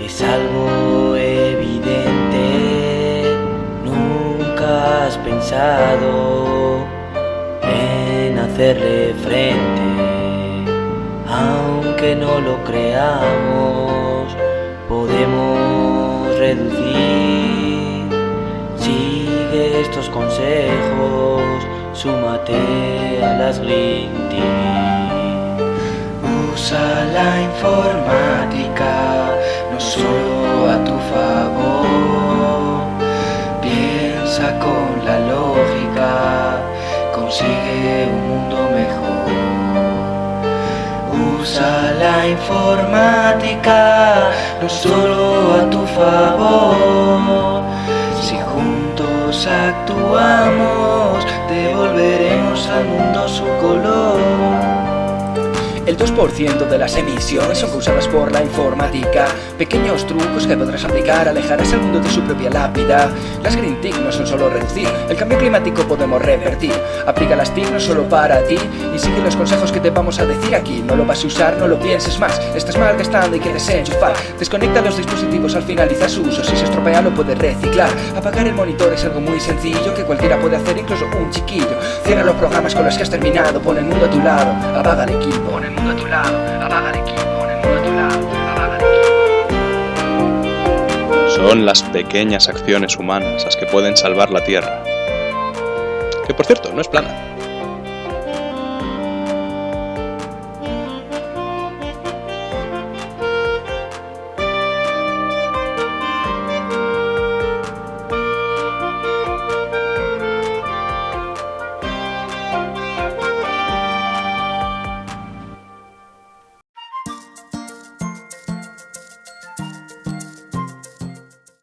es algo evidente. Nunca has pensado en hacerle frente, aunque no lo creamos, podemos reducir. Sigue estos consejos, súmate a las Green. Usa la informática no solo a tu favor. Piensa con la lógica, consigue un mundo mejor. Usa la informática no solo a tu favor. Si juntos actuamos, devolveremos al mundo su color. El 2% de las emisiones son causadas por la informática. Pequeños trucos que podrás aplicar alejarás al mundo de su propia lápida. Las Green TIC no son solo reducir, el cambio climático podemos revertir. Aplica las TIC no solo para ti. Y sigue los consejos que te vamos a decir aquí. No lo vas a usar, no lo pienses más, estás malgastando y que desenchufar Desconecta los dispositivos al finalizar su uso, si se estropea lo puedes reciclar. Apagar el monitor es algo muy sencillo que cualquiera puede hacer, incluso un chiquillo. Cierra los programas con los que has terminado, pon el mundo a tu lado, apaga el equipo. Pon el mundo a tu lado, Son las pequeñas acciones humanas las que pueden salvar la Tierra. Que por cierto, no es plana.